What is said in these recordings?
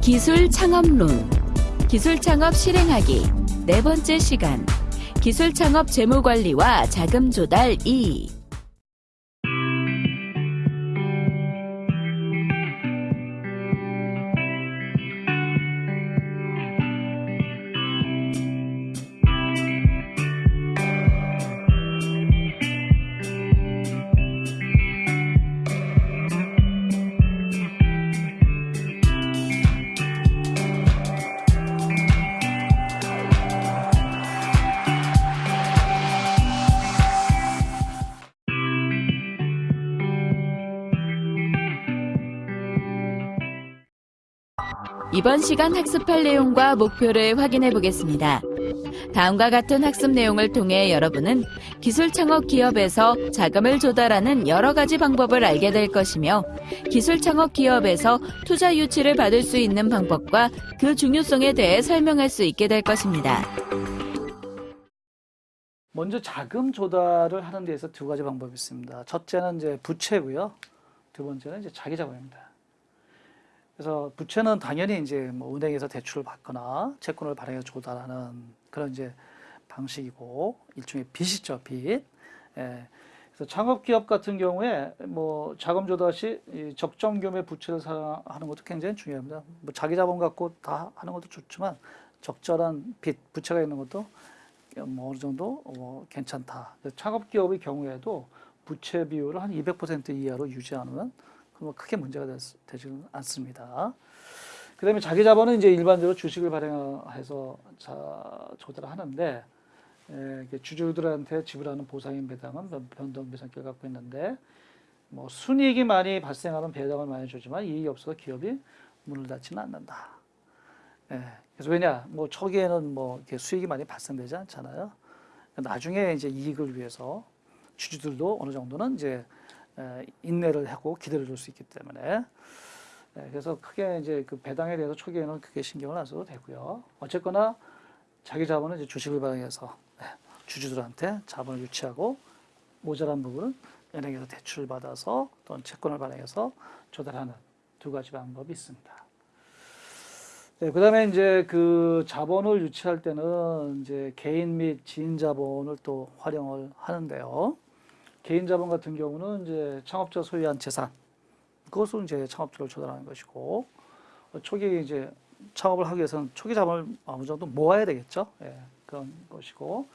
기술 창업론 기술 창업 실행하기. 네 번째 시간. 기술 창업 재무 관리와 자금 조달 2 이번 시간 학습할 내용과 목표를 확인해 보겠습니다. 다음과 같은 학습 내용을 통해 여러분은 기술 창업 기업에서 자금을 조달하는 여러 가지 방법을 알게 될 것이며 기술 창업 기업에서 투자 유치를 받을 수 있는 방법과 그 중요성에 대해 설명할 수 있게 될 것입니다. 먼저 자금 조달을 하는 데에서 두 가지 방법이 있습니다. 첫째는 이제 부채고요. 두 번째는 이제 자기 자본입니다. 그래서 부채는 당연히 이제 뭐 은행에서 대출을 받거나 채권을 발행해서 조달하는 그런 이제 방식이고 일종의 빚이죠, 빚. 예. 그래서 창업 기업 같은 경우에 뭐 자금 조달 시 적정 규모의 부채를 사용하는 것도 굉장히 중요합니다. 뭐 자기 자본 갖고 다 하는 것도 좋지만 적절한 빚, 부채가 있는 것도 뭐 어느 정도 어, 괜찮다. 창업 기업의 경우에도 부채 비율을 한 200% 이하로 유지하는 그럼 크게 문제가 되지는 않습니다. 그 다음에 자기 자본은 이제 일반적으로 주식을 발행해서 자, 조달을 하는데, 에, 주주들한테 지불하는 보상인 배당은 변동 배상기를 갖고 있는데, 뭐 순이익이 많이 발생하는 배당을 많이 주지만 이익이 없어서 기업이 문을 닫지는 않는다. 예, 그래서 왜냐, 뭐 초기에는 뭐 이렇게 수익이 많이 발생되지 않잖아요. 나중에 이제 이익을 위해서 주주들도 어느 정도는 이제 인내를 하고 기다려 줄수 있기 때문에 그래서 크게 이제 그 배당에 대해서 초기에는 크게 신경을 안 써도 되고요. 어쨌거나 자기 자본은 이제 주식을 발행해서 주주들한테 자본을 유치하고 모자란 부분은 은행에서 대출을 받아서 또는 채권을 발행해서 조달하는 두 가지 방법이 있습니다. 네, 그 다음에 이제 그 자본을 유치할 때는 이제 개인 및 지인 자본을 또 활용을 하는데요. 개인 자본 같은 경우는 이제 창업자 소유한 재산 그것을 이제 창업주를 조달하는 것이고 초기 이제 창업을 하기 위해서는 초기 자본을 어느 정도 모아야 되겠죠. 예, 그런 것이고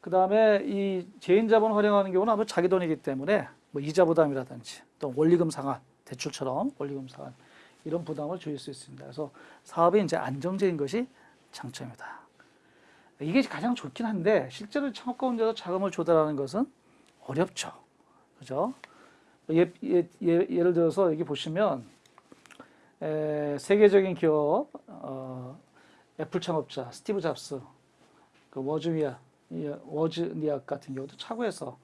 그 다음에 이 개인 자본을 활용하는 경우는 아무 자기 돈이기 때문에 뭐 이자 부담이라든지 또 원리금 상환 대출처럼 원리금 상환 이런 부담을 줄일 수 있습니다. 그래서 사업이 이제 안정적인 것이 장점이다. 이게 가장 좋긴 한데 실제로 창업 가운데서 자금을 조달하는 것은 어렵죠. 그죠? 예, 예, 예, 예 를 들어서 여기 보시면 에, 세계적인 기업 어, 애플 창업자 스티브 잡스 그 워즈니악 워즈니악 같은 경우도 차고에서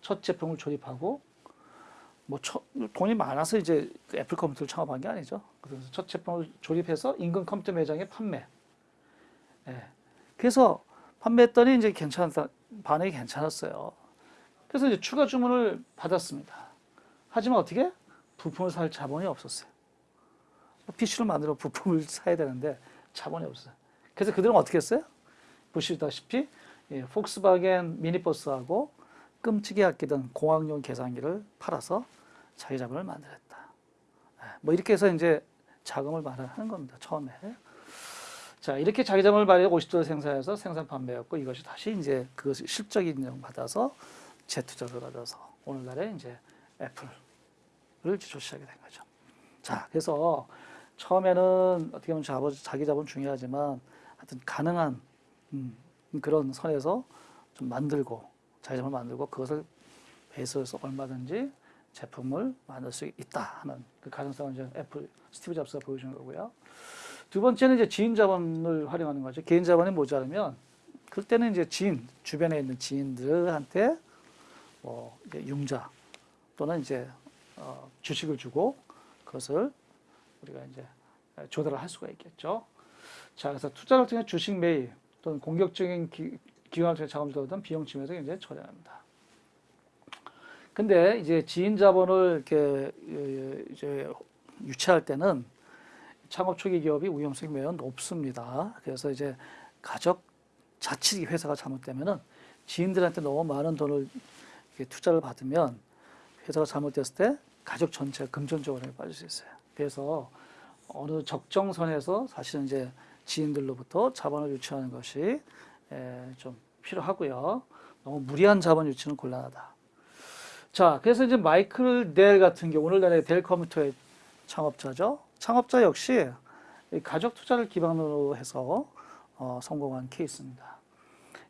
첫 제품을 조립하고 뭐 처, 돈이 많아서 이제 그 애플 컴퓨터를 창업한 게 아니죠. 그래서 첫 제품을 조립해서 인근 컴퓨터 매장에 판매. 예. 그래서 판매했더니 이제 괜찮다 반응이 괜찮았어요. 그래서 이제 추가 주문을 받았습니다. 하지만 어떻게? 부품을 살 자본이 없었어요. PC를 만들어 부품을 사야 되는데 자본이 없어요. 그래서 그들은 어떻게 했어요? 보시다시피 예, 폭스바겐 미니버스하고 끔찍이 아끼던 공학용 계산기를 팔아서 자기 자본을 만들었다. 예, 뭐 이렇게 해서 이제 자금을 마련하는 겁니다. 처음에. 자 이렇게 자기 자본을 마련 50도를 생산해서 생산 판매였고 이것이 다시 이제 그것을 실적 인정 받아서 재투자를 받아서 오늘날에 이제 애플을 주시하게 된 거죠. 자, 그래서 처음에는 어떻게 보면 자본, 자기 자본 중요하지만 하여튼 가능한 음, 그런 선에서 좀 만들고 자기 자본을 만들고 그것을 배수해서 얼마든지 제품을 만들 수 있다 하는 그 가능성을 이제 애플 스티브 잡스가 보여준 거고요. 두 번째는 이제 지인 자본을 활용하는 거죠. 개인 자본이 모자르면 그때는 이제 지인 주변에 있는 지인들한테 뭐 융자 또는 이제 어, 주식을 주고 그것을 우리가 이제 조달을 할 수가 있겠죠. 자, 그래서 투자를 통해 주식 매입 또는 공격적인 기, 기관을 통해 자금을 얻은 비용 침해도 굉장히 저렴합니다. 근데 이제 지인 자본을 이렇게 어, 이제 유치할 때는 창업 초기 기업이 위험성이 매우 높습니다. 그래서 이제 가족 자칫 회사가 잘못되면은 지인들한테 너무 많은 돈을 투자를 받으면 회사가 잘못됐을 때 가족 전체가 금전적으로 빠질 수 있어요. 그래서 어느 적정선에서 사실은 이제 지인들로부터 자본을 유치하는 것이 에, 좀 필요하고요. 너무 무리한 자본 유치는 곤란하다. 자, 그래서 이제 마이클 델 같은 경우 오늘날의 델 컴퓨터의 창업자죠. 창업자 역시 이 가족 투자를 기반으로 해서 어, 성공한 케이스입니다.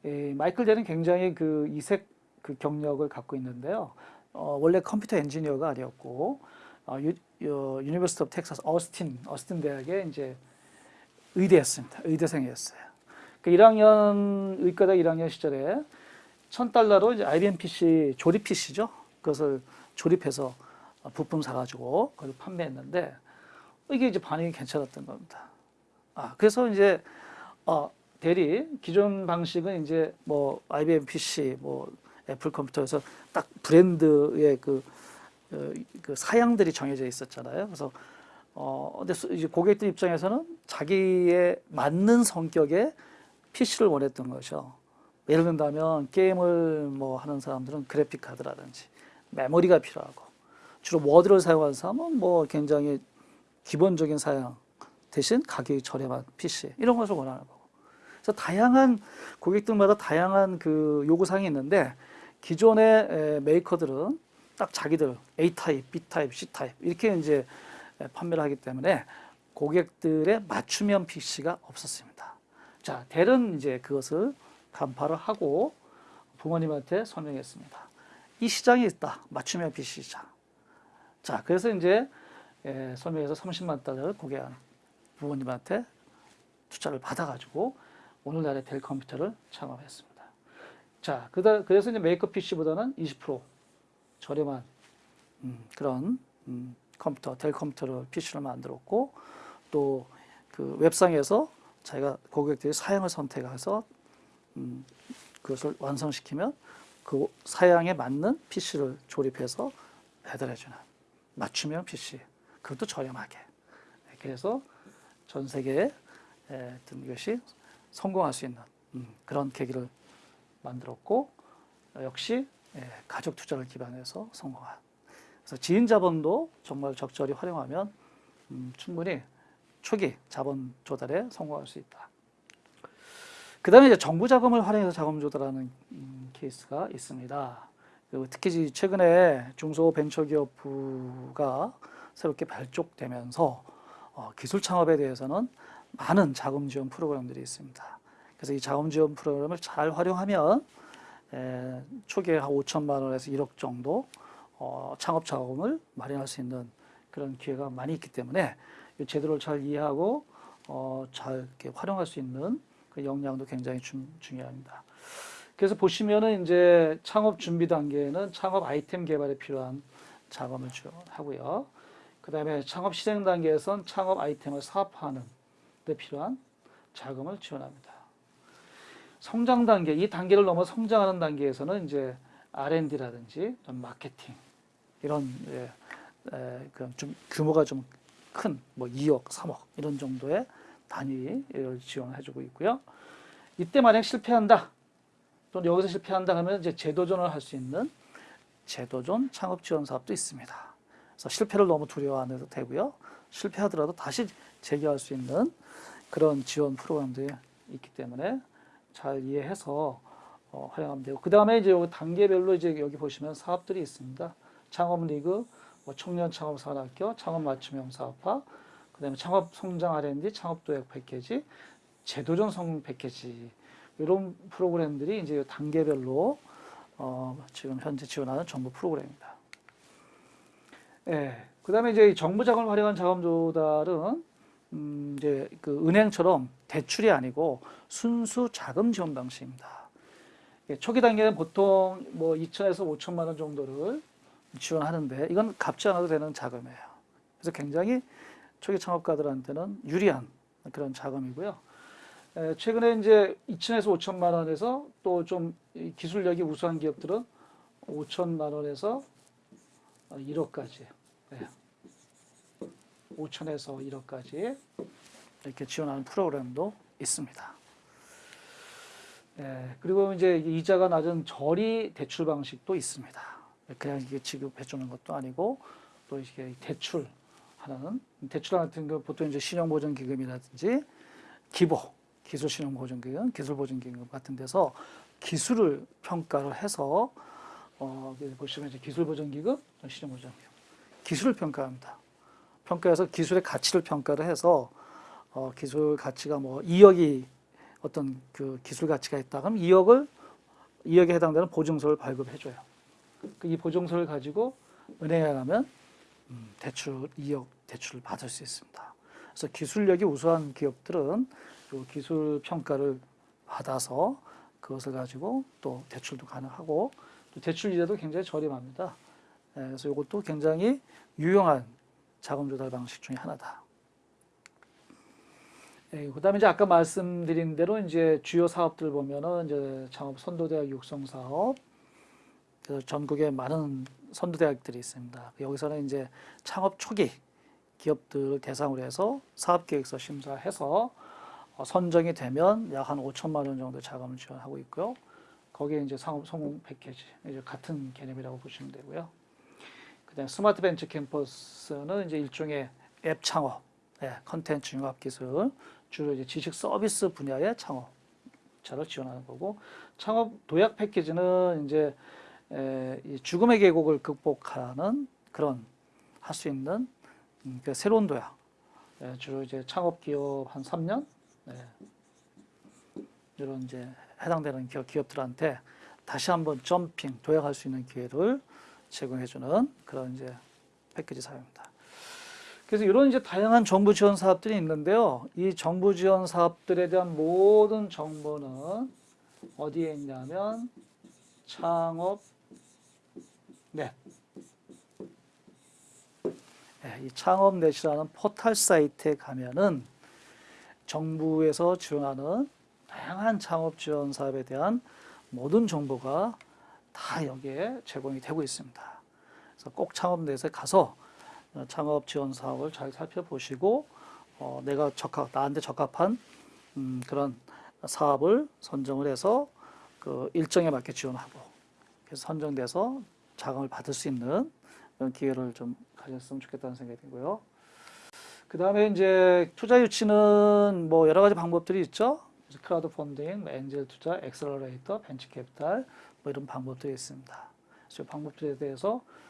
이 마이클 델은 굉장히 그 이색 그 경력을 갖고 있는데요. 어, 원래 컴퓨터 엔지니어가 아니었고 어, 유, 유, University of Texas Austin 어스틴 대학에 이제 의대였습니다. 의대생이었어요. 그 1학년 의과대 1학년 시절에 1000달러로 이제 IBM PC 조립 PC죠. 그것을 조립해서 부품 사가지고 그걸 판매했는데 이게 이제 반응이 괜찮았던 겁니다. 아 그래서 이제 어, 델이 기존 방식은 이제 뭐 IBM PC, 뭐 애플 컴퓨터에서 딱 브랜드의 그, 어, 그 사양들이 정해져 있었잖아요. 그래서 어 근데 고객들 입장에서는 자기에 맞는 성격의 PC를 원했던 거죠. 예를 든다면 게임을 뭐 하는 사람들은 그래픽 카드라든지 메모리가 필요하고 주로 워드를 사용하는 사람은 뭐 굉장히 기본적인 사양 대신 가격이 저렴한 PC 이런 것을 원하는 거고. 그래서 다양한 고객들마다 다양한 그 요구사항이 있는데 기존의 에, 메이커들은 딱 자기들 A 타입, B 타입, C 타입 이렇게 이제 에, 판매를 하기 때문에 고객들의 맞춤형 PC가 없었습니다. 자, 델은 이제 그것을 간파를 하고 부모님한테 설명했습니다. 이 시장이 있다. 맞춤형 PC 시장. 자, 그래서 이제 에, 설명해서 30만 달러를 고객한 부모님한테 투자를 받아가지고 오늘날의 델 컴퓨터를 창업했습니다. 자, 그래서 이제 메이커 PC보다는 20% 저렴한 음, 그런 음, 컴퓨터, 델 컴퓨터를 PC를 만들었고 또 그 웹상에서 자기가 고객들이 사양을 선택해서 음, 그것을 완성시키면 그 사양에 맞는 PC를 조립해서 배달해주는 맞춤형 PC 그것도 저렴하게. 네, 그래서 전 세계에 에, 어떤 이것이 성공할 수 있는 음, 그런 계기를 만들었고 어, 역시 예, 가족 투자를 기반해서 성공한 그래서 지인 자본도 정말 적절히 활용하면 음, 충분히 초기 자본 조달에 성공할 수 있다. 그 다음에 이제 정부 자금을 활용해서 자금 조달하는 음, 케이스가 있습니다. 그리고 특히 최근에 중소벤처기업부가 새롭게 발족되면서 어, 기술 창업에 대해서는 많은 자금 지원 프로그램들이 있습니다. 그래서 이 자금 지원 프로그램을 잘 활용하면 에, 초기에 한 5천만 원에서 1억 정도 어, 창업 자금을 마련할 수 있는 그런 기회가 많이 있기 때문에 이 제도를 잘 이해하고 어, 잘 활용할 수 있는 그 역량도 굉장히 중, 중요합니다. 그래서 보시면은 이제 창업 준비 단계에는 창업 아이템 개발에 필요한 자금을 지원하고요. 그 다음에 창업 실행 단계에선 창업 아이템을 사업화하는 데 필요한 자금을 지원합니다. 성장 단계, 이 단계를 넘어 성장하는 단계에서는 이제 R&D라든지 마케팅 이런 예, 에, 그좀 규모가 좀 큰 뭐 2억, 3억 이런 정도의 단위를 지원해주고 있고요. 이때 만약 실패한다, 또는 여기서 실패한다 하면 이제 재도전을 할 수 있는 재도전 창업 지원 사업도 있습니다. 그래서 실패를 너무 두려워 안 해도 되고요. 실패하더라도 다시 재기할 수 있는 그런 지원 프로그램들이 있기 때문에 잘 이해해서 어, 활용하면 되고 그 다음에 이제 단계별로 이제 여기 보시면 사업들이 있습니다. 창업 리그, 뭐 청년 창업 산학교, 창업 맞춤형 사업화, 그 다음에 창업 성장 R&D, 창업 도약 패키지, 제도전 성공 패키지 이런 프로그램들이 이제 단계별로 어, 지금 현재 지원하는 정부 프로그램입니다. 예. 그 다음에 이제 이 정부 자금을 활용한 자금 조달은 음, 이제 그 은행처럼 대출이 아니고 순수 자금 지원 방식입니다. 예, 초기 단계는 보통 뭐 2천에서 5천만 원 정도를 지원하는데 이건 갚지 않아도 되는 자금이에요. 그래서 굉장히 초기 창업가들한테는 유리한 그런 자금이고요. 에, 최근에 이제 2천에서 5천만 원에서 또 좀 기술력이 우수한 기업들은 5천만 원에서 1억까지, 5천에서 1억까지 이렇게 지원하는 프로그램도 있습니다. 예, 그리고 이제 이자가 낮은 저리 대출 방식도 있습니다. 그냥 이게 지급해 주는 것도 아니고 또 이게 대출하는 대출 같은 거 보통 이제 신용보전기금이라든지 기보 기술신용보전기금, 기술보전기금 같은 데서 기술을 평가를 해서 어, 보시면 이제 기술보전기금, 신용보전기금 기술을 평가합니다. 평가해서 기술의 가치를 평가를 해서 어, 기술 가치가 뭐 2억이 어떤 그 기술 가치가 있다 그럼 2억을 2억에 해당되는 보증서를 발급해 줘요. 그이 보증서를 가지고 은행에 가면 음, 대출 2억 대출을 받을 수 있습니다. 그래서 기술력이 우수한 기업들은 그 기술 평가를 받아서 그것을 가지고 또 대출도 가능하고 또 대출 이자도 굉장히 저렴합니다. 예, 그래서 이것도 굉장히 유용한 자금 조달 방식 중에 하나다. 예, 그다음에 이제 아까 말씀드린 대로 이제 주요 사업들 보면은 이제 창업 선도대학 육성 사업, 전국에 많은 선도대학들이 있습니다. 여기서는 이제 창업 초기 기업들을 대상으로 해서 사업계획서 심사해서 어, 선정이 되면 약 한 5천만 원 정도 자금을 지원하고 있고요. 거기에 이제 창업 성공 패키지 이제 같은 개념이라고 보시면 되고요. 그다음 스마트 벤처 캠퍼스는 이제 일종의 앱 창업, 네, 컨텐츠 융합 기술, 주로 이제 지식 서비스 분야의 창업자를 지원하는 거고 창업 도약 패키지는 이제 에, 이 죽음의 계곡을 극복하는 그런 할 수 있는 음, 그 새로운 도약 예, 주로 이제 창업 기업 한 3년 네. 이런 이제 해당되는 기업, 기업들한테 다시 한번 점핑 도약할 수 있는 기회를 제공해주는 그런 이제 패키지 사업입니다. 그래서 이런 이제 다양한 정부 지원 사업들이 있는데요. 이 정부 지원 사업들에 대한 모든 정보는 어디에 있냐면 창업 넷. 네, 이 창업넷이라는 포털 사이트에 가면은 정부에서 지원하는 다양한 창업 지원 사업에 대한 모든 정보가 다 여기에 제공이 되고 있습니다. 그래서 꼭 창업넷에 가서 창업 지원 사업을 잘 살펴보시고 어, 내가 적합 나한테 적합한 음, 그런 사업을 선정을 해서 그 일정에 맞게 지원하고 그래서 선정돼서 자금을 받을 수 있는 기회를 좀 가졌으면 좋겠다는 생각이 들고요. 그 다음에 이제 투자 유치는 뭐 여러 가지 방법들이 있죠. 크라우드 펀딩, 엔젤 투자, 엑셀러레이터, 벤처 캐피탈 뭐 이런 방법들이 있습니다. 그래서 방법들에 대해서 자,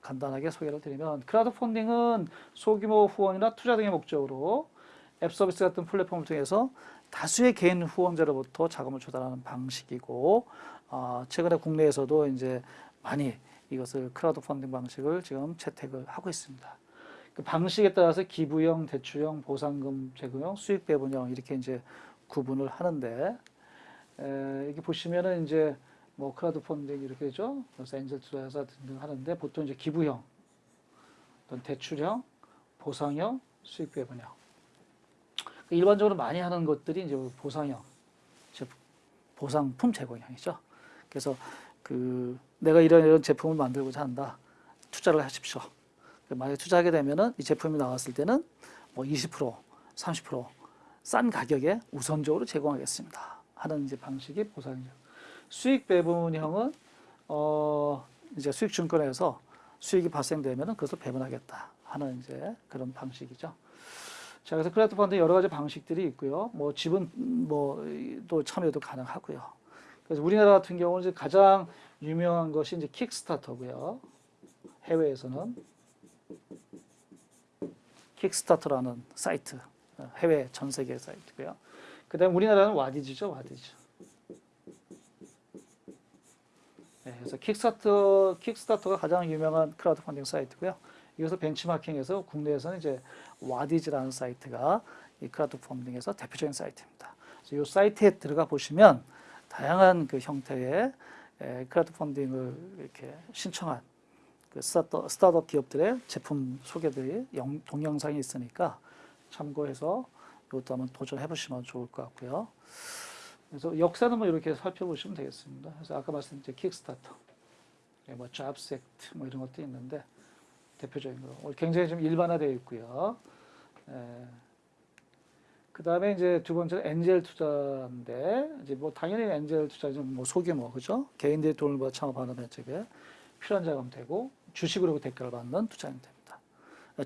간단하게 소개를 드리면 크라우드 펀딩은 소규모 후원이나 투자 등의 목적으로 앱 서비스 같은 플랫폼을 통해서 다수의 개인 후원자로부터 자금을 조달하는 방식이고 어, 최근에 국내에서도 이제 많이 이것을 크라우드 펀딩 방식을 지금 채택을 하고 있습니다. 그 방식에 따라서 기부형, 대출형, 보상금 제공형, 수익 배분형 이렇게 이제 구분을 하는데 에, 여기 보시면은 이제 뭐 크라우드 펀딩 이렇게 되죠. 그래서 엔젤 투자사 등등 하는데 보통 이제 기부형, 어떤 대출형, 보상형, 수익 배분형. 그 일반적으로 많이 하는 것들이 이제 보상형, 즉 보상품 제공형이죠. 그래서 그 내가 이런 이런 제품을 만들고자 한다. 투자를 하십시오. 만약에 투자하게 되면은 이 제품이 나왔을 때는 뭐 20%, 30%싼 가격에 우선적으로 제공하겠습니다. 하는 이제 방식이 보상형. 수익 배분형은 어 이제 수익 증권에서 수익이 발생되면은 그것을 배분하겠다 하는 이제 그런 방식이죠. 자, 그래서 크라우드 펀드 여러 가지 방식들이 있고요. 뭐 지분 뭐 또 참여도 가능하고요. 그래서 우리나라 같은 경우는 이제 가장 유명한 것이 이제 킥스타터고요. 해외에서는 킥스타터라는 사이트, 해외 전 세계 사이트고요. 그다음 우리나라는 와디즈죠, 와디즈. 네, 그래서 킥스타터, 킥스타터가 가장 유명한 크라우드 펀딩 사이트고요. 이것을 벤치마킹해서 국내에서는 이제 와디즈라는 사이트가 이 크라우드 펀딩에서 대표적인 사이트입니다. 이 사이트에 들어가 보시면 다양한 그 형태의 에, 크라우드 펀딩을 이렇게 신청한 그 스타트, 스타트업 기업들의 제품 소개들이 영, 동영상이 있으니까 참고해서 이것도 한번 도전해 보시면 좋을 것 같고요. 그래서 역사는 뭐 이렇게 살펴보시면 되겠습니다. 그래서 아까 말씀드린 킥스타터, 예, 뭐 잡스 액트 뭐 이런 것도 있는데 대표적인 거 굉장히 좀 일반화되어 있고요. 그 다음에 이제 두 번째는 엔젤 투자인데 이제 뭐 당연히 엔젤 투자는 뭐 소규모 그죠? 개인들이 돈을 벌어 창업하는 벤처에 필요한 자금 되고 주식으로 대가를 받는 투자는 됩니다.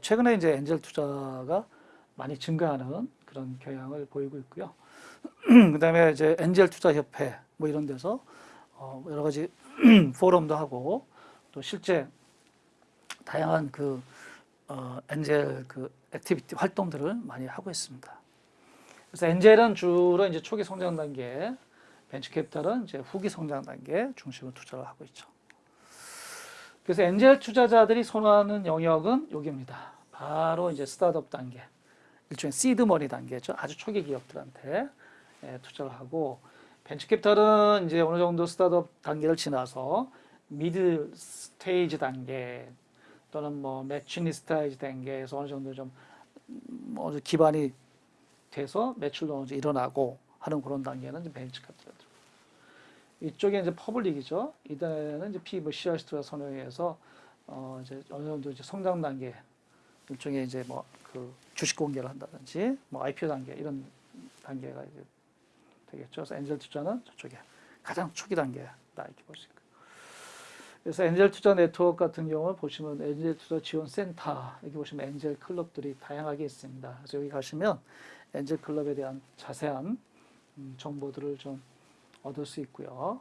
최근에 이제 엔젤 투자가 많이 증가하는 그런 경향을 보이고 있고요. 그 다음에 이제 엔젤 투자 협회 뭐 이런 데서 어 여러 가지 포럼도 하고 또 실제 다양한 그 어, 엔젤 그 activity 활동들을 많이 하고 있습니다. 그래서 엔젤은 주로 이제 초기 성장 단계, 벤처 캐피탈은 이제 후기 성장 단계 중심으로 투자를 하고 있죠. 그래서 엔젤 투자자들이 선호하는 영역은 여기입니다. 바로 이제 스타트업 단계, 일종의 시드 머니 단계죠. 아주 초기 기업들한테 예, 투자를 하고 벤처 캐피탈은 이제 어느 정도 스타트업 단계를 지나서 mid stage 단계 또는 뭐 mature stage 단계에서 어느 정도 좀 음, 어느 기반이 돼서 매출도 어느 일어나고 하는 그런 단계는 이제 벤처 캐피탈. 이쪽에 이제 public이죠. 이단에는 이제 뭐 CRC가 선호해서 어 이제 어느 정도 이제 성장 단계 일종의 이제 뭐 그 주식 공개를 한다든지 뭐 IPO 단계 이런 단계가 이제 되겠죠. 그래서 엔젤 투자는 저쪽에 가장 초기 단계다 이렇게 볼 수 있고. 그래서 엔젤 투자 네트워크 같은 경우는 보시면 엔젤 투자 지원 센터 여기 보시면 엔젤 클럽들이 다양하게 있습니다. 그래서 여기 가시면 엔젤 클럽에 대한 자세한 음, 정보들을 좀 얻을 수 있고요.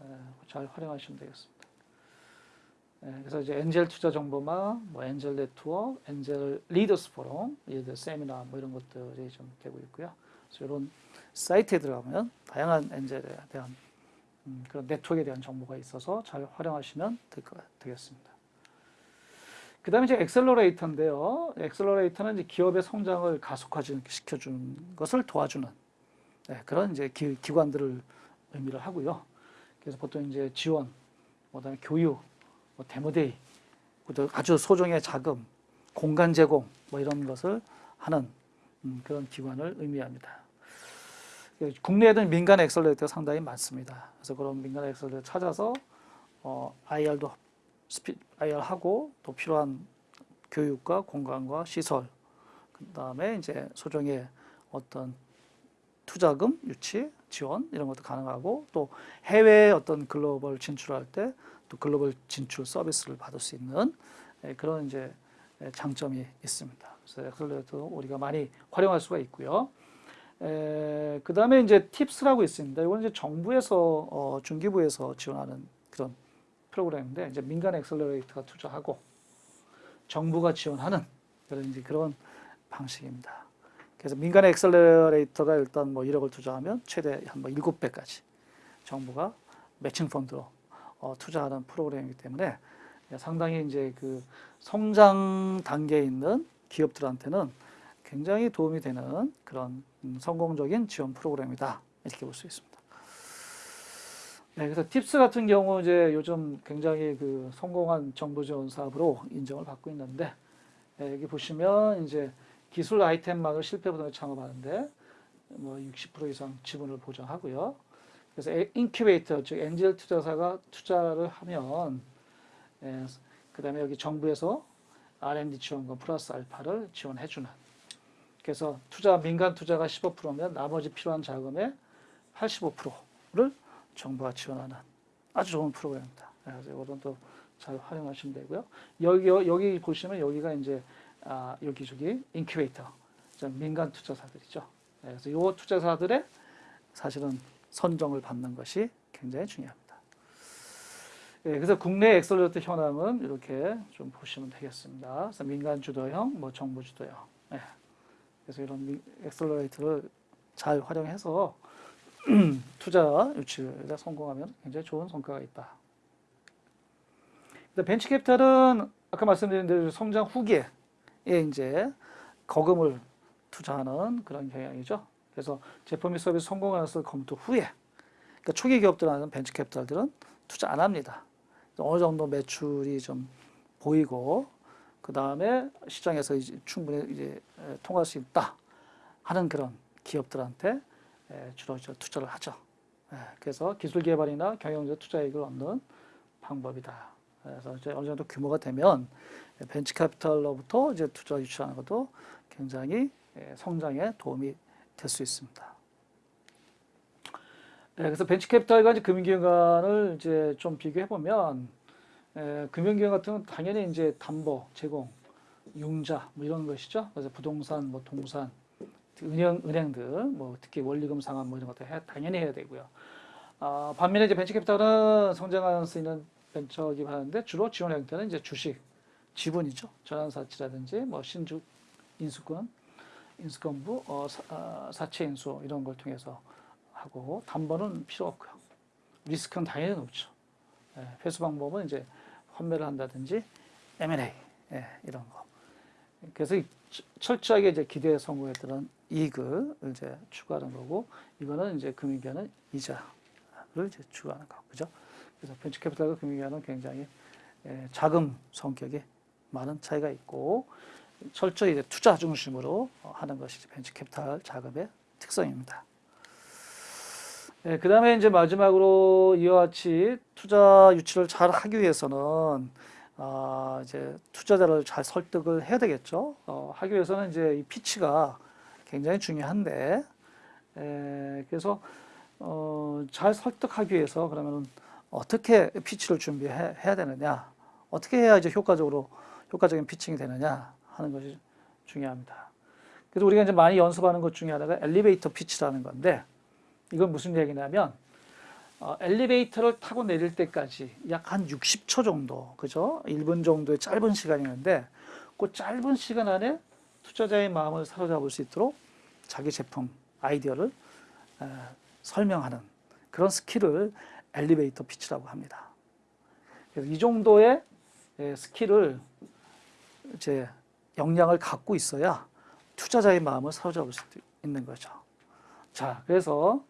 에, 잘 활용하시면 되겠습니다. 에, 그래서 이제 엔젤 투자 정보망, 뭐 엔젤 네트워크, 엔젤 리더스 포럼, 예를 세미나 뭐 이런 것들이 좀 되고 있고요. 이런 사이트에 들어가면 다양한 엔젤에 대한 음, 그런 네트워크에 대한 정보가 있어서 잘 활용하시면 될것 되겠습니다. 그 다음에 이제 엑셀러레이터인데요. 엑셀러레이터는 이제 기업의 성장을 가속화시켜주는 것을 도와주는 네, 그런 이제 기, 기관들을 의미를 하고요. 그래서 보통 이제 지원, 뭐 그다음에 교육, 뭐 demo day, 또 아주 소정의 자금, 공간 제공 뭐 이런 것을 하는 음, 그런 기관을 의미합니다. 국내에는 민간 엑셀레이터가 상당히 많습니다. 그래서 그런 민간 엑셀레이터 찾아서 어, IR도 스피, IR 하고 또 필요한 교육과 공간과 시설, 그 다음에 이제 소정의 어떤 투자금 유치, 지원 이런 것도 가능하고 또 해외 어떤 글로벌 진출할 때 또 글로벌 진출 서비스를 받을 수 있는 예, 그런 이제 예, 장점이 있습니다. 그래서 엑셀레이터 우리가 많이 활용할 수가 있고요. 그 다음에 이제 팁스라고 있습니다. 이건 이제 정부에서 어, 중기부에서 지원하는 그런 프로그램인데 이제 민간 엑셀러레이터가 투자하고 정부가 지원하는 그런 이제 그런 방식입니다. 그래서 민간 엑셀러레이터가 일단 뭐 1억을 투자하면 최대 한뭐 7배까지 정부가 매칭 펀드로 어, 투자하는 프로그램이기 때문에 상당히 이제 그 성장 단계에 있는 기업들한테는 굉장히 도움이 되는 그런 음, 성공적인 지원 프로그램이다 이렇게 볼 수 있습니다. 네, 그래서 팁스 같은 경우 이제 요즘 굉장히 그 성공한 정부 지원 사업으로 인정을 받고 있는데 네, 여기 보시면 이제 기술 아이템만으로 실패 부담 없이 창업하는데 뭐 60% 이상 지분을 보장하고요. 그래서 인큐베이터 즉 엔젤 투자사가 투자를 하면 예, 그 다음에 여기 정부에서 R&D 지원금 플러스 알파를 지원해 주는 그래서 투자 민간 투자가 15%면 나머지 필요한 자금의 85%를 정부가 지원하는 아주 좋은 프로그램입니다. 그래서 이거는 또 잘 활용하시면 되고요. 여기 여기 보시면 여기가 이제 아, 여기 저기 인큐베이터 민간 투자사들이죠. 그래서 이 투자사들의 사실은 선정을 받는 것이 굉장히 중요합니다. 예, 그래서 국내 엑셀러레이터 현황은 이렇게 좀 보시면 되겠습니다. 그래서 민간 주도형, 뭐 정부 주도형. 예. 그래서 이런 엑셀러레이터를 잘 활용해서 투자 유치에 성공하면 굉장히 좋은 성과가 있다. 벤치 캐피탈은 아까 말씀드린 대로 성장 후기에 이제 거금을 투자하는 그런 경향이죠. 그래서 제품 및 서비스 성공하면서 검토 후에 그러니까 초기 기업들하는 벤처 캐피탈들은 투자 안 합니다. 어느 정도 매출이 좀 보이고 그 다음에 시장에서 이제 충분히 이제 통할 수 있다. 하는 그런 기업들한테 에, 주로 투자를 하죠. 예, 그래서 기술 개발이나 경영적 투자 이익을 얻는 방법이다. 그래서 이제 어느 정도 규모가 되면 벤처 캐피탈로부터 이제 투자 유치하는 것도 굉장히 예, 성장에 도움이 될 수 있습니다. 예, 그래서 벤처 캐피탈과 금융기관을 이제 좀 비교해 보면 예, 금융기관 같은 경우는 당연히 이제 담보 제공, 융자 뭐 이런 것이죠. 그래서 부동산, 뭐 동산, 은행 은행들 뭐 특히 원리금 상환 뭐 이런 것도 해, 당연히 해야 되고요. 아, 반면에 이제 벤처 캐피탈은 성장할 수 있는 벤처 기업하는데 주로 지원 형태는 이제 주식, 지분이죠. 전환사치라든지 뭐 신주 인수권, 인수권부, 어, 사, 아, 사채 인수 이런 걸 통해서 하고 담보는 필요 없고요. 리스크는 당연히 높죠. 예, 회수 방법은 이제 환매를 한다든지 M&A 예, 이런 거. 그래서 철저하게 이제 기대에 성공했던 이익을 이제 추구하는 거고 이거는 이제 금융기관은 이자를 이제 추구하는 거 그죠? 그래서 벤처 캐피탈과 금융기관은 굉장히 예, 자금 성격이 많은 차이가 있고 철저히 이제 투자 중심으로 어, 하는 것이 이제 벤처 캐피탈 자금의 특성입니다. 예, 그 다음에 이제 마지막으로 이와 같이 투자 유치를 잘 하기 위해서는 아, 이제 투자자를 잘 설득을 해야 되겠죠. 어, 하기 위해서는 이제 이 pitch가 굉장히 중요한데, 에, 그래서 어, 잘 설득하기 위해서 그러면은 어떻게 pitch를 준비해야 되느냐, 어떻게 해야 이제 효과적으로 효과적인 pitching이 되느냐 하는 것이 중요합니다. 그래서 우리가 이제 많이 연습하는 것 중에 하나가 elevator pitch라는 건데, 이건 무슨 얘기냐면 어, 엘리베이터를 타고 내릴 때까지 약 한 60초 정도, 그죠? 1분 정도의 짧은 시간이는데, 그 짧은 시간 안에 투자자의 마음을 사로잡을 수 있도록 자기 제품, 아이디어를 에, 설명하는 그런 skill을 elevator pitch라고 합니다. 그래서 이 정도의 에, skill을 이제 역량을 갖고 있어야 투자자의 마음을 사로잡을 수 있는 거죠. 자, 그래서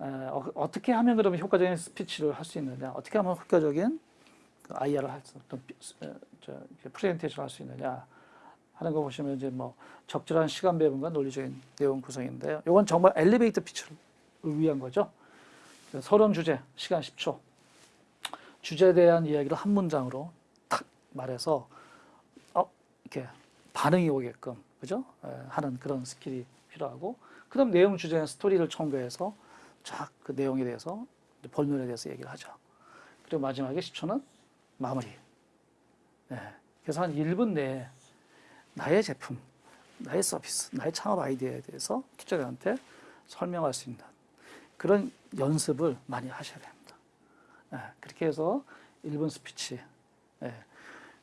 에, 어, 어떻게 하면 그러면 효과적인 스피치를 할 수 있느냐, 어떻게 하면 효과적인 그 IR을 할 수, 어떤 프레젠테이션을 할 수 있느냐 하는 거 보시면 이제 뭐 적절한 시간 배분과 논리적인 내용 구성인데요. 이건 정말 elevator pitch를 위한 거죠. 서론 주제, 시간 10초. 주제에 대한 이야기를 한 문장으로 탁 말해서 어, 이렇게 반응이 오게끔 그죠? 에, 하는 그런 skill이 필요하고 그 다음 내용 주제는 스토리를 첨가해서 쫙 그 내용에 대해서 본론에 대해서 얘기를 하죠. 그리고 마지막에 10초는 마무리. 네. 그래서 한 1분 내에 나의 제품, 나의 서비스, 나의 창업 아이디어에 대해서 투자자한테 설명할 수 있는 그런 연습을 많이 하셔야 됩니다. 네. 그렇게 해서 1분 스피치. 네.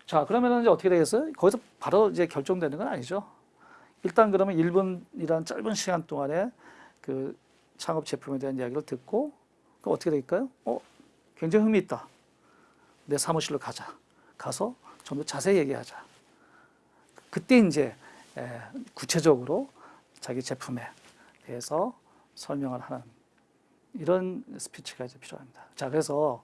자, 그러면 이제 어떻게 되겠어요? 거기서 바로 이제 결정되는 건 아니죠. 일단 그러면 1분이란 짧은 시간 동안에 그 창업 제품에 대한 이야기를 듣고 그럼 어떻게 될까요? 어, 굉장히 흥미 있다. 내 사무실로 가자. 가서 좀 더 자세히 얘기하자. 그때 이제 에, 구체적으로 자기 제품에 대해서 설명을 하는 이런 스피치가 이제 필요합니다. 자, 그래서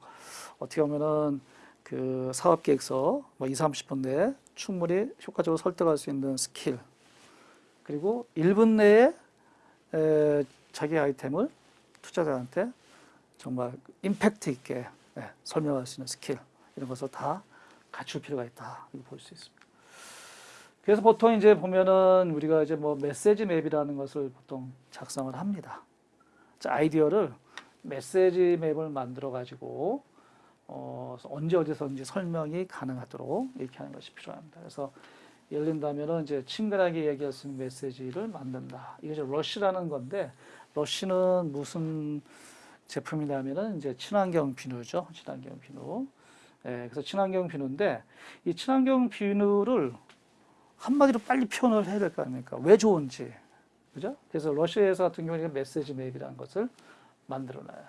어떻게 보면은 그 사업 계획서 뭐 2, 30분 내에 충분히 효과적으로 설득할 수 있는 스킬 그리고 1분 내에 에, 자기 아이템을 투자자한테 정말 임팩트 있게 예, 설명할 수 있는 스킬 이런 것을 다 갖출 필요가 있다 이렇게 볼 수 있습니다. 그래서 보통 이제 보면은 우리가 이제 뭐 message map이라는 것을 보통 작성을 합니다. 자, 아이디어를 메시지 맵을 만들어 가지고 어, 언제 어디서든지 설명이 가능하도록 이렇게 하는 것이 필요합니다. 그래서 든다면은 이제 친근하게 얘기할 수 있는 메시지를 만든다. 이게 이제 러쉬라는 건데 러쉬는 무슨 제품이냐면은 이제 친환경 비누죠. 친환경 비누. 예, 그래서 친환경 비누인데 이 친환경 비누를 한마디로 빨리 표현을 해야 될 거 아닙니까? 왜 좋은지. 그죠? 그래서 러쉬에서 같은 경우는 message map이라는 것을 만들어 놔요.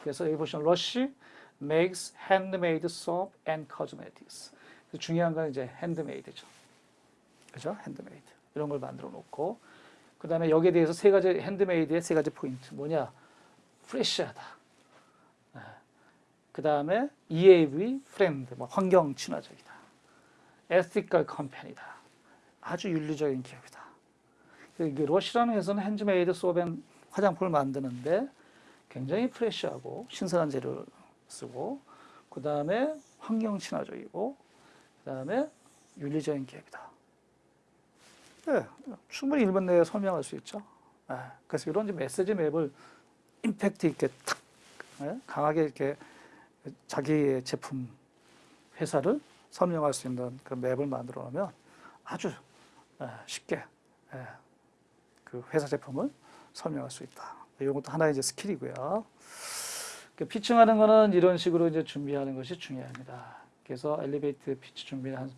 그래서 여기 보시면 러쉬 makes handmade soap and cosmetics. 중요한 건 이제 handmade죠. 그죠? 핸드메이드. 이런 걸 만들어 놓고 그 다음에 여기에 대해서 세 가지 handmade의 세 가지 포인트 뭐냐? fresh하다. 그 다음에 EAV 프렌드, 뭐 환경 친화적이다. ethical company다. 아주 윤리적인 기업이다. 러시라는 회사는 handmade soap and 화장품을 만드는데 굉장히 fresh하고 신선한 재료를 쓰고 그 다음에 환경 친화적이고 그 다음에 윤리적인 기업이다. 네, 충분히 1분 내에 설명할 수 있죠. 네, 그래서 이런 message map을 임팩트 있게 탁 네, 강하게 이렇게 자기의 제품 회사를 설명할 수 있는 그런 map을 만들어 놓으면 아주 예, 쉽게 예, 그 회사 제품을 설명할 수 있다. 이런 것도 하나의 이제 skill이고요. 그 pitching하는 거는 이런 식으로 이제 준비하는 것이 중요합니다. 그래서 elevator pitch 준비는 한, 에,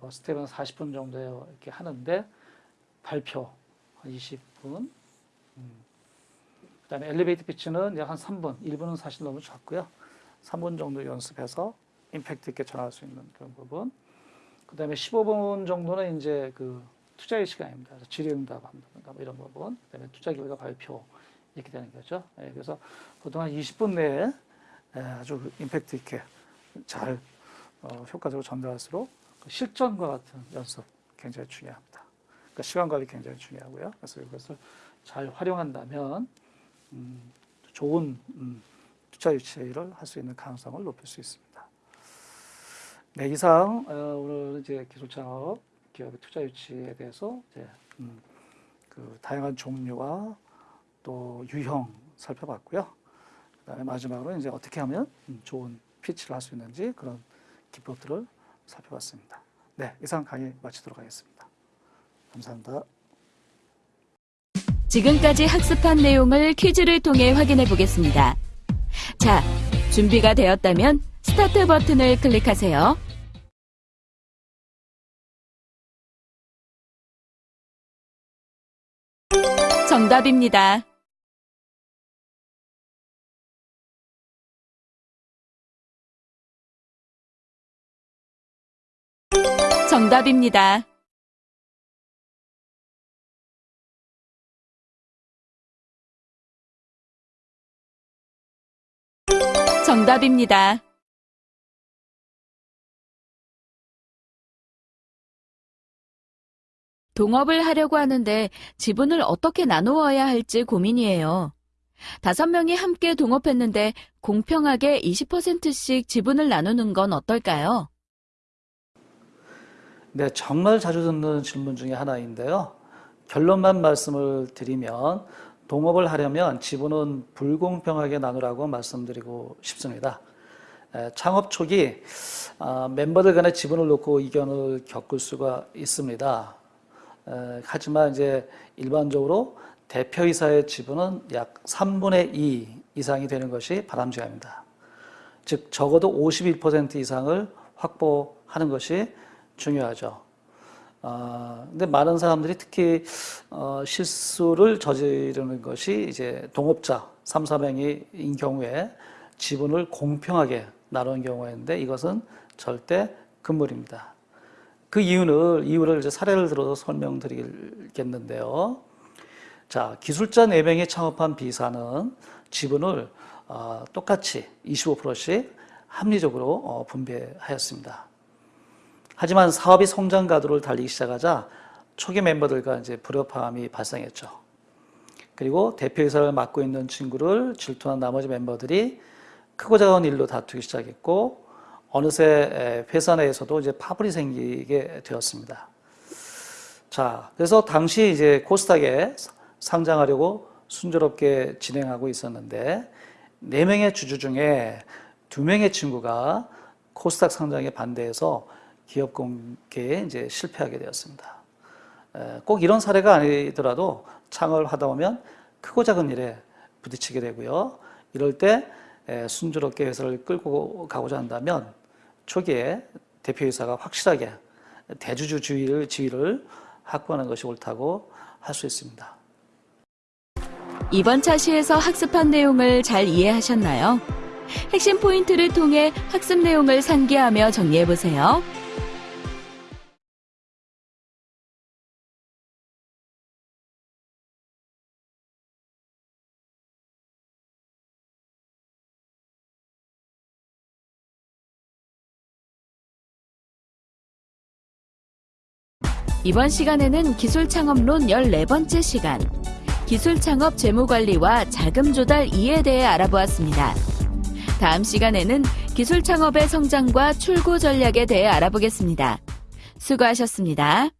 뭐 스텝은 40분 정도 이렇게 하는데 발표 한 20분. 음. 그 다음에 엘리베이터 피치는 이제 한 3분, 1분은 사실 너무 작고요. 3분 정도 연습해서 임팩트 있게 전할 수 있는 그런 부분. 그 다음에 15분 정도는 이제 그 투자의 시간입니다. 질의응답 한다든가 뭐 이런 부분. 그 다음에 투자 결과 발표 이렇게 되는 거죠. 예, 그래서 보통 한 20분 내에 예, 아주 그 임팩트 있게 잘 어, 효과적으로 전달할수록 그 실전과 같은 연습 굉장히 중요합니다. 그러니까 시간 관리 굉장히 중요하고요. 그래서 이것을 잘 활용한다면 음, 좋은 음, 투자 유치를 할 수 있는 가능성을 높일 수 있습니다. 네, 이상 어, 오늘 이제 기술 창업 기업의 투자 유치에 대해서 이제 음, 그 다양한 종류와 또 유형 살펴봤고요. 그다음에 마지막으로 이제 어떻게 하면 음, 좋은 피치를 할 수 있는지 그런 기법들을 살펴봤습니다. 네, 이상 강의 마치도록 하겠습니다. 감사합니다. 지금까지 학습한 내용을 퀴즈를 통해 확인해 보겠습니다. 자, 준비가 되었다면 스타트 버튼을 클릭하세요. 정답입니다. 정답입니다. 정답입니다. 동업을 하려고 하는데 지분을 어떻게 나누어야 할지 고민이에요. 다섯 명이 함께 동업했는데 공평하게 20%씩 지분을 나누는 건 어떨까요? 네, 정말 자주 듣는 질문 중에 하나인데요. 결론만 말씀을 드리면 동업을 하려면 지분은 불공평하게 나누라고 말씀드리고 싶습니다. 에, 창업 초기 아, 멤버들 간의 지분을 놓고 이견을 겪을 수가 있습니다. 에, 하지만 이제 일반적으로 대표이사의 지분은 약 3분의 2 이상이 되는 것이 바람직합니다. 즉 적어도 51% 이상을 확보하는 것이 중요하죠. 어, 근데 많은 사람들이 특히 어, 실수를 저지르는 것이 이제 동업자 3, 4명인 경우에 지분을 공평하게 나누는 경우인데 이것은 절대 금물입니다. 그 이유를 이유를 이제 사례를 들어서 설명드리겠는데요. 자, 기술자 4명이 창업한 B사는 지분을 어, 똑같이 25%씩 합리적으로 어, 분배하였습니다. 하지만 사업이 성장 가도를 달리기 시작하자 초기 멤버들과 이제 불협화음이 발생했죠. 그리고 대표이사를 맡고 있는 친구를 질투한 나머지 멤버들이 크고 작은 일로 다투기 시작했고 어느새 회사 내에서도 이제 파벌이 생기게 되었습니다. 자, 그래서 당시 이제 코스닥에 상장하려고 순조롭게 진행하고 있었는데 네 명의 주주 중에 두 명의 친구가 코스닥 상장에 반대해서 기업 공개에 이제 실패하게 되었습니다. 꼭 이런 사례가 아니더라도 창업을 하다 보면 크고 작은 일에 부딪히게 되고요. 이럴 때 순조롭게 회사를 끌고 가고자 한다면 초기에 대표이사가 확실하게 대주주 지위를, 지위를 확보하는 것이 옳다고 할 수 있습니다. 이번 차시에서 학습한 내용을 잘 이해하셨나요? 핵심 포인트를 통해 학습 내용을 상기하며 정리해 보세요. 이번 시간에는 기술 창업론 14번째 시간, 기술 창업 재무 관리와 자금 조달 이에 대해 알아보았습니다. 다음 시간에는 기술 창업의 성장과 출구 전략에 대해 알아보겠습니다. 수고하셨습니다.